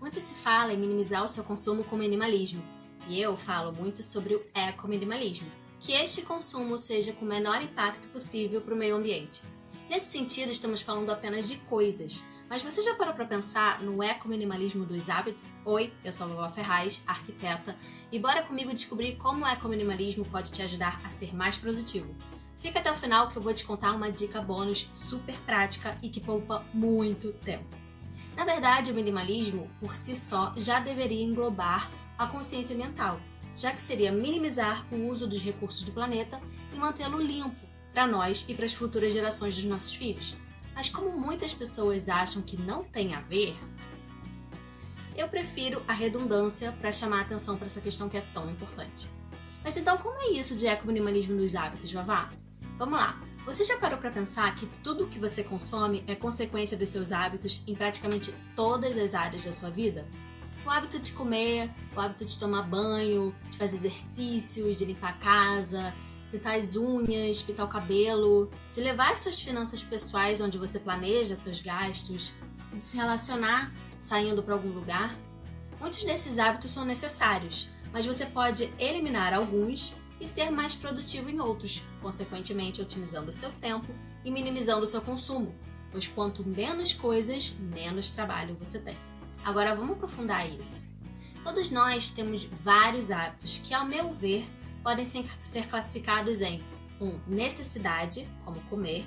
Muito se fala em minimizar o seu consumo com minimalismo, e eu falo muito sobre o ecominimalismo, que este consumo seja com o menor impacto possível para o meio ambiente. Nesse sentido, estamos falando apenas de coisas, mas você já parou para pensar no ecominimalismo dos hábitos? Oi, eu sou a Vovó Ferraz, arquiteta, e bora comigo descobrir como o ecominimalismo pode te ajudar a ser mais produtivo. Fica até o final que eu vou te contar uma dica bônus super prática e que poupa muito tempo. Na verdade, o minimalismo, por si só, já deveria englobar a consciência ambiental, já que seria minimizar o uso dos recursos do planeta e mantê-lo limpo para nós e para as futuras gerações dos nossos filhos. Mas como muitas pessoas acham que não tem a ver, eu prefiro a redundância para chamar a atenção para essa questão que é tão importante. Mas então como é isso de ecominimalismo nos hábitos, Vavá? Vamos lá! Você já parou para pensar que tudo o que você consome é consequência dos seus hábitos em praticamente todas as áreas da sua vida? O hábito de comer, o hábito de tomar banho, de fazer exercícios, de limpar a casa, pintar as unhas, pintar o cabelo, de levar as suas finanças pessoais onde você planeja seus gastos, de se relacionar saindo para algum lugar. Muitos desses hábitos são necessários, mas você pode eliminar alguns e ser mais produtivo em outros, consequentemente otimizando o seu tempo e minimizando o seu consumo, pois quanto menos coisas, menos trabalho você tem. Agora vamos aprofundar isso. Todos nós temos vários hábitos que, ao meu ver, podem ser classificados em 1. Um, necessidade, como comer.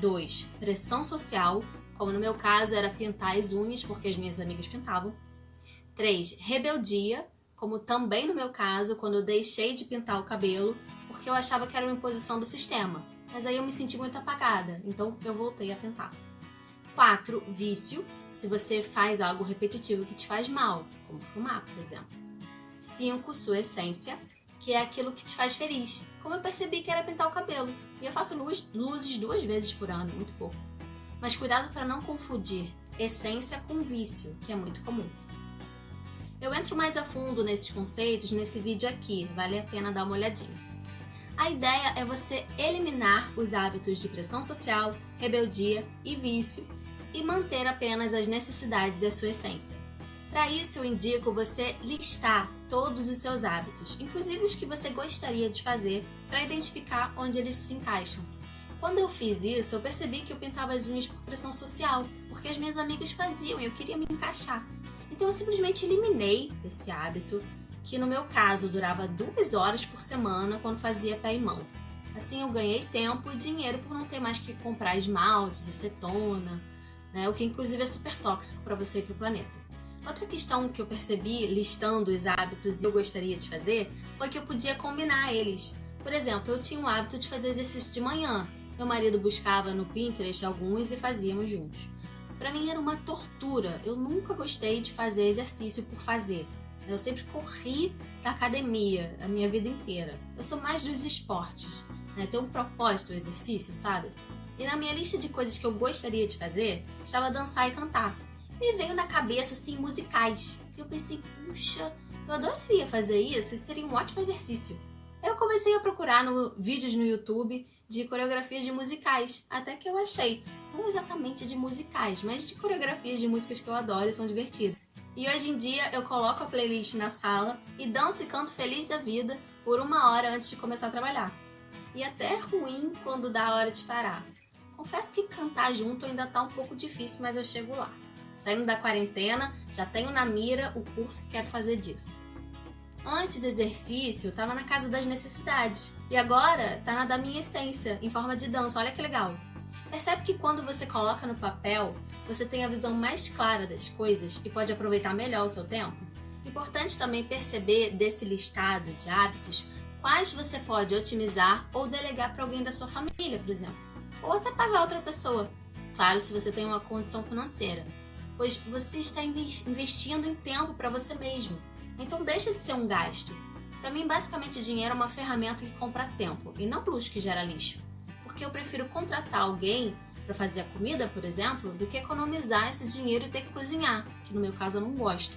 2. Pressão social, como no meu caso era pintar as unhas porque as minhas amigas pintavam. 3. Rebeldia, como também no meu caso, quando eu deixei de pintar o cabelo, porque eu achava que era uma imposição do sistema. Mas aí eu me senti muito apagada, então eu voltei a pintar. 4. Vício, se você faz algo repetitivo que te faz mal, como fumar, por exemplo. 5. Sua essência, que é aquilo que te faz feliz. Como eu percebi que era pintar o cabelo. E eu faço luz, luzes duas vezes por ano, muito pouco. Mas cuidado para não confundir essência com vício, que é muito comum. Eu entro mais a fundo nesses conceitos nesse vídeo aqui, vale a pena dar uma olhadinha. A ideia é você eliminar os hábitos de pressão social, rebeldia e vício e manter apenas as necessidades e a sua essência. Para isso, eu indico você listar todos os seus hábitos, inclusive os que você gostaria de fazer, para identificar onde eles se encaixam. Quando eu fiz isso, eu percebi que eu pintava as unhas por pressão social, porque as minhas amigas faziam e eu queria me encaixar. Então eu simplesmente eliminei esse hábito, que no meu caso durava duas horas por semana quando fazia pé e mão. Assim eu ganhei tempo e dinheiro por não ter mais que comprar esmaltes, acetona, né, o que inclusive é super tóxico para você e para o planeta. Outra questão que eu percebi listando os hábitos e eu gostaria de fazer foi que eu podia combinar eles. Por exemplo, eu tinha o hábito de fazer exercício de manhã. Meu marido buscava no Pinterest alguns e fazíamos juntos. Para mim era uma tortura. Eu nunca gostei de fazer exercício por fazer. Eu sempre corri da academia a minha vida inteira. Eu sou mais dos esportes, né? Tem um propósito o exercício, sabe? E na minha lista de coisas que eu gostaria de fazer, estava dançar e cantar. Me veio na cabeça, assim, musicais. E eu pensei, puxa, eu adoraria fazer isso, isso seria um ótimo exercício. Eu comecei a procurar no, vídeos no YouTube de coreografias de musicais, até que eu achei, não exatamente de musicais, mas de coreografias de músicas que eu adoro e são divertidas. E hoje em dia eu coloco a playlist na sala e danço e canto feliz da vida por uma hora antes de começar a trabalhar. E até é ruim quando dá a hora de parar. Confesso que cantar junto ainda tá um pouco difícil, mas eu chego lá. Saindo da quarentena, já tenho na mira o curso que quero fazer disso. Antes exercício, estava na casa das necessidades. E agora está na da minha essência, em forma de dança. Olha que legal. Percebe que quando você coloca no papel, você tem a visão mais clara das coisas e pode aproveitar melhor o seu tempo? Importante também perceber desse listado de hábitos quais você pode otimizar ou delegar para alguém da sua família, por exemplo. Ou até pagar outra pessoa. Claro, se você tem uma condição financeira. Pois você está investindo em tempo para você mesmo então deixa de ser um gasto. Para mim, basicamente, dinheiro é uma ferramenta que compra tempo e não luxo que gera lixo. Porque eu prefiro contratar alguém para fazer a comida, por exemplo, do que economizar esse dinheiro e ter que cozinhar, que no meu caso eu não gosto.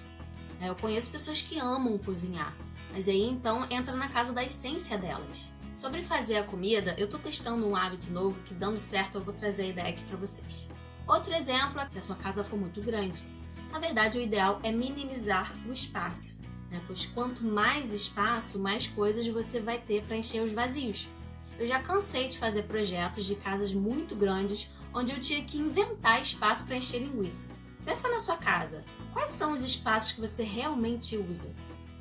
É, eu conheço pessoas que amam cozinhar, mas aí então entra na casa da essência delas. Sobre fazer a comida, eu estou testando um hábito novo que dando certo eu vou trazer a ideia aqui para vocês. Outro exemplo é se a sua casa for muito grande, Na verdade, o ideal é minimizar o espaço, né? pois quanto mais espaço, mais coisas você vai ter para encher os vazios. Eu já cansei de fazer projetos de casas muito grandes onde eu tinha que inventar espaço para encher linguiça. Pensa na sua casa. Quais são os espaços que você realmente usa?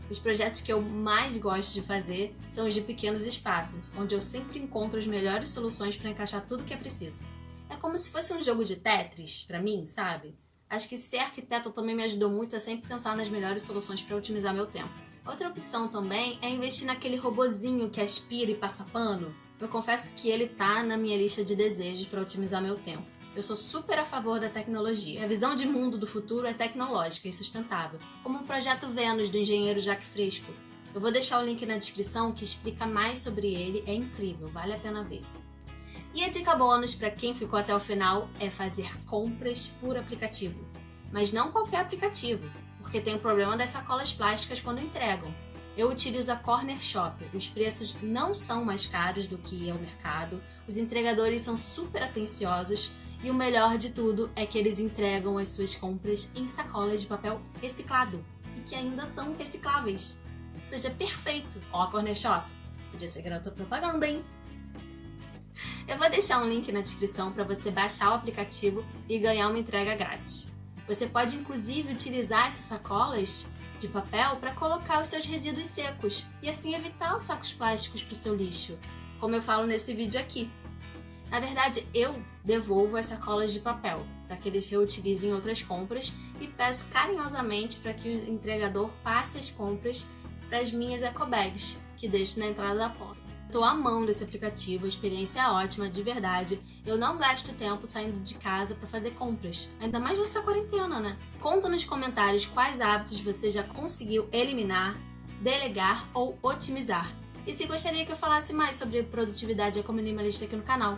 Os projetos que eu mais gosto de fazer são os de pequenos espaços, onde eu sempre encontro as melhores soluções para encaixar tudo que é preciso. É como se fosse um jogo de Tetris, para mim, sabe? Acho que ser arquiteta também me ajudou muito a sempre pensar nas melhores soluções para otimizar meu tempo. Outra opção também é investir naquele robozinho que aspira e passa pano. Eu confesso que ele tá na minha lista de desejos para otimizar meu tempo. Eu sou super a favor da tecnologia. A visão de mundo do futuro é tecnológica e sustentável, como o projeto Vênus do engenheiro Jacques Fresco. Eu vou deixar o link na descrição que explica mais sobre ele, é incrível, vale a pena ver. E a dica bônus para quem ficou até o final é fazer compras por aplicativo. Mas não qualquer aplicativo, porque tem o problema das sacolas plásticas quando entregam. Eu utilizo a Corner Shop. Os preços não são mais caros do que é o mercado, os entregadores são super atenciosos e o melhor de tudo é que eles entregam as suas compras em sacolas de papel reciclado e que ainda são recicláveis. Ou seja, perfeito! Ó, a Corner Shop. Podia ser garota propaganda, hein? Eu vou deixar um link na descrição para você baixar o aplicativo e ganhar uma entrega grátis. Você pode inclusive utilizar essas sacolas de papel para colocar os seus resíduos secos e assim evitar os sacos plásticos para o seu lixo, como eu falo nesse vídeo aqui. Na verdade, eu devolvo as sacolas de papel para que eles reutilizem outras compras e peço carinhosamente para que o entregador passe as compras para as minhas ecobags, que deixo na entrada da porta. Estou amando esse aplicativo, a experiência é ótima, de verdade. Eu não gasto tempo saindo de casa para fazer compras, ainda mais nessa quarentena, né? Conta nos comentários quais hábitos você já conseguiu eliminar, delegar ou otimizar. E se gostaria que eu falasse mais sobre produtividade eco-minimalista aqui no canal.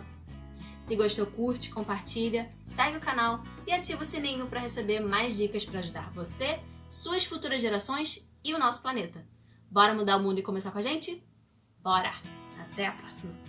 Se gostou, curte, compartilha, segue o canal e ativa o sininho para receber mais dicas para ajudar você, suas futuras gerações e o nosso planeta. Bora mudar o mundo e começar com a gente? Bora! Até a próxima!